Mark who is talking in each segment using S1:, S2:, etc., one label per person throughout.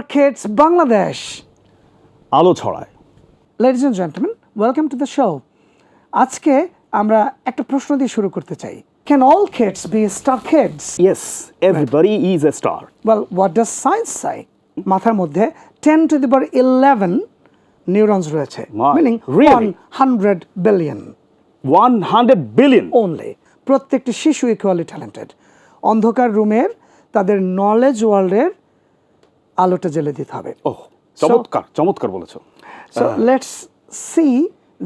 S1: Star Kids Bangladesh.
S2: আলো ছড়ায়
S1: Ladies and gentlemen, welcome to the show. আজকে আমরা একটা প্রশ্ন দিয়ে শুরু করতে চাই Can all kids be star kids?
S2: Yes everybody is a star
S1: Well, what does science say? মাথার মধ্যে 10 to the power 11 নিউরনস রয়েছে meaning
S2: really?
S1: 100 billion
S2: one hundred billion
S1: only প্রত্যেকটি শিশু ইকুয়ালি ট্যালেন্টেড অন্ধকার রুমের তাদের নলেজ ওয়ার্ল্ডের আলোটা জ্বেলে দিতে হবে।
S2: ও চমৎকার চমৎকার বলেছ।
S1: সো লেটস সি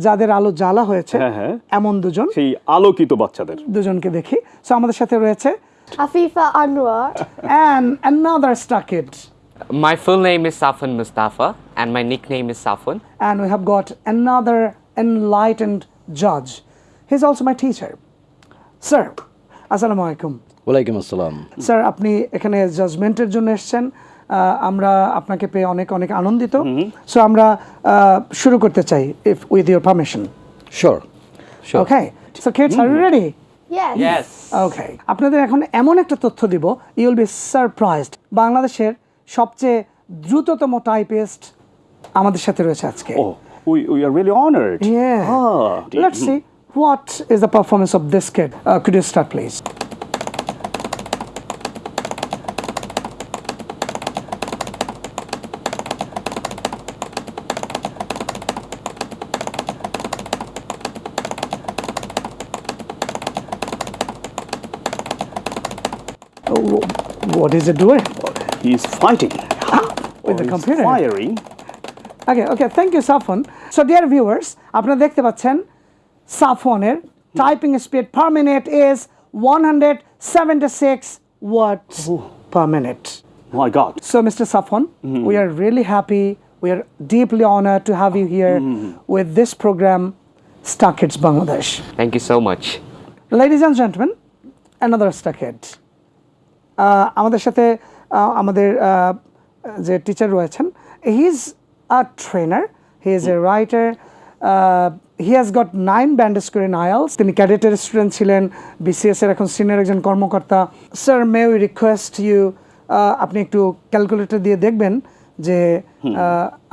S1: যাদের আলো জ্বালা হয়েছে
S2: হ্যাঁ, হ্যাঁ।
S1: এমন দুজন।
S2: সেই আলোকিত বাচ্চাদের।
S1: দুজনকে দেখি। সো আমাদের সাথে রয়েছে
S3: Afifa Anwar.
S1: And another star kid.
S4: My full name is Safwan Mustafa, and my nickname is Safwan.
S1: and we have got another enlightened judge. He's also my teacher. Sir আসসালামু আলাইকুম
S5: ওয়ালাইকুম আসসালাম।
S1: স্যার আপনি এখানে জাজমেন্টের জন্য এসেছেন। আমরা আপনাকে পেয়ে অনেক অনেক আনন্দিত। সো আমরা আহ, শুরু করতে চাই if with your permission
S5: sure okay
S1: so kids are you ready
S3: Yes.
S4: Yes.
S1: Okay আপনাদের এখন এমন একটা তথ্য দিব ইউ উইল বি সারপ্রাইজড বাংলাদেশের সবচেয়ে দ্রুততম টাইপিস্ট আমাদের সাথে রয়েছে আজকে।
S2: ও we we are really honoured
S1: Yeah.
S2: Ah,
S1: Let's see what is the performance of this kid. Uh, could you what is it doing?
S2: He's fighting. Ah,
S1: with the oh, computer.
S2: Firing.
S1: Okay, okay, thank you, Safwan. So, dear viewers, আপনারা দেখতে পাচ্ছেন সাফনের Typing speed per minute is 176 words Ooh. per minute.
S2: My God.
S1: So, Mr. Safwan, mm -hmm. we are really happy. We are deeply honored to have you here mm -hmm. with this program, Star Kids Bangladesh.
S4: Thank you so much.
S1: Ladies and gentlemen, another Star Kids. আমাদের সাথে আমাদের যে teacher রয়েছেন he is a trainer he is a writer he has got nine band score in IELTS তিনি ক্যাডেটের student ছিলেন BCS এর এখন সিনিয়র একজন কর্মকর্তা। Sir may we request you আপনি একটু ক্যালকুলেটর দিয়ে দেখবেন যে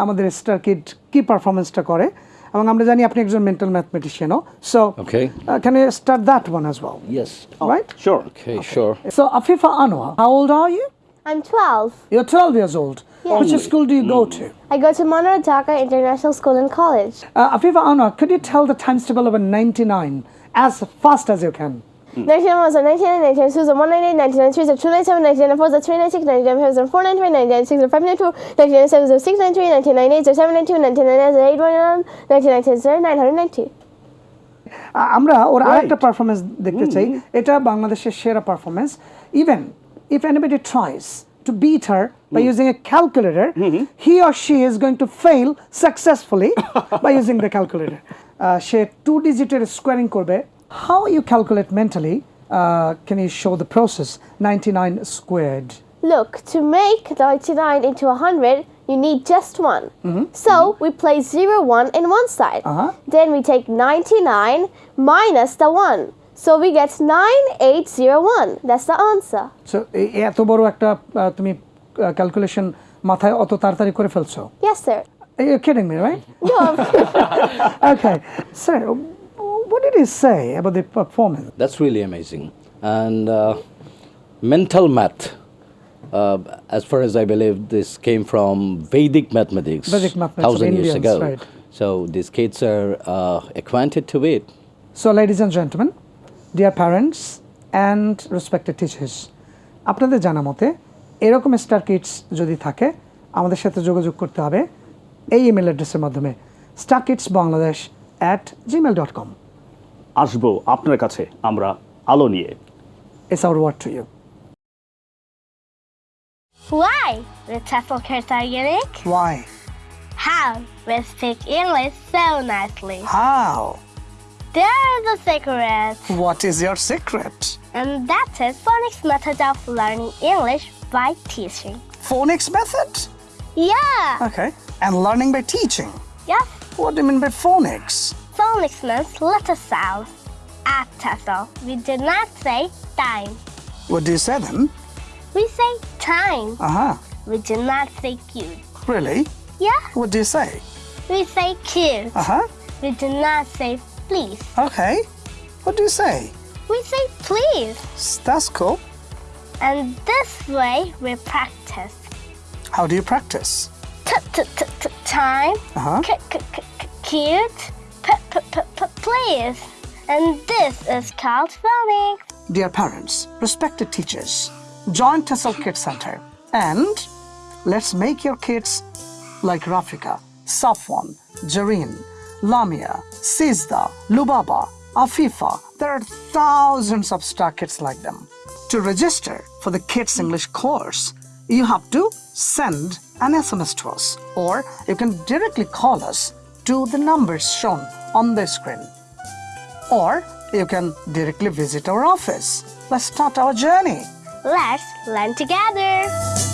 S1: আমাদের স্টার কিড কি পারফরমেন্সটা করে। এবং আমরা জানি আপনি একজন মেন্টাল ম্যাথমেটিশিয়ানও so
S5: Okay.
S1: Can you start that one as well
S5: yes
S1: right?
S2: Sure
S5: okay sure
S1: So, Afifa Anwar, how old are you?
S3: I'm 12.
S1: You're 12 years old. Which school do you go to?
S3: I go to Monroe Dhaka International School and College.
S1: Uh, Afifa Anwar, could you tell the times table of a 99 as fast as you can?
S3: 91, 19, 19, 2, 198, 99, 3, 297, 99, 4, 396, 99, 4, 99, 96, 592, 97, 693, 1998, 792, 1999, 811, 1997, 990.
S1: আমরা ওর আরেকটা performance দেখতে চাই এটা বাংলাদেশের সেরা performance even if anybody tries to beat her by mm. using a calculator, mm -hmm. he or she is going to fail successfully by using the calculator. সে two ডিজিটের squaring করবে how you calculate mentally uh, can you show the process 99 squared
S3: Look, to make 99 into 100, you need just one. So we place 0, 1 in one side.
S1: Uh-huh.
S3: Then we take 99 minus the 1. So we get 9801. That's the answer.
S1: So এত বড় একটা আহ, তুমি calculation মাথায় অত তাড়াতাড়ি করে ফেলছো
S3: Yes, sir.
S1: You're kidding me, right?
S3: No,
S1: okay. Sir, what did he say about the performance?
S5: That's really amazing. And uh, mental math, uh, as far as I believe, this came from Vedic mathematics,
S1: Vedic mathematics of
S5: thousand years
S1: Indians,
S5: ago.
S1: right.
S5: So these kids are uh, acquainted to it.
S1: So, ladies and gentlemen, dear parents and respected teachers, আপনাদের জানা মতে এরকম star Kitts যদি থাকে আমাদের সাথে যোগাযোগ করতে হবে এই ইমেল অ্যাড্রেসের মাধ্যমে star kids Bangladesh at Gmail dot কম
S2: আসবো আপনার কাছে আমরা আলো নিয়ে
S1: it's hour word to you
S6: Why? The TEFL kids are unique?
S1: Y
S6: How? We speak English so nicely.
S1: How
S6: There is a secret,
S1: what is year secret
S6: and that is phonics method of learning English by teaching.
S1: phonics method
S6: Yeah.
S1: okay and learning by teaching
S6: Yes.
S1: what do you mean by phonics
S6: Phonics means letter sounds. At TEFL, we do not say time.
S1: what do you say then
S6: We say time.
S1: uh-huh
S6: we do not say cute.
S1: Really?
S6: Yeah,
S1: What do you say?
S6: we say cute.
S1: Uh huh.
S6: We do not say please.
S1: Okay. What do you say?
S6: We say please.
S1: That's cool.
S6: And this way we practice.
S1: How do you practice?
S6: T t t t time.
S1: Uh-huh.
S6: C c c cute. Please. And this is called phonics.
S1: Dear parents, respected teachers, join Tessel Kids Center and let's make your kids like Rafika, Safwan, Jareen, Lamia, Sizda, Lubaba, Afifa. There are thousands of star kids like them. To register for the Kids English course, you have to send an SMS to us or you can directly call us to the numbers shown on the screen or you can directly visit our office. Let's start our journey.
S6: Let's learn together.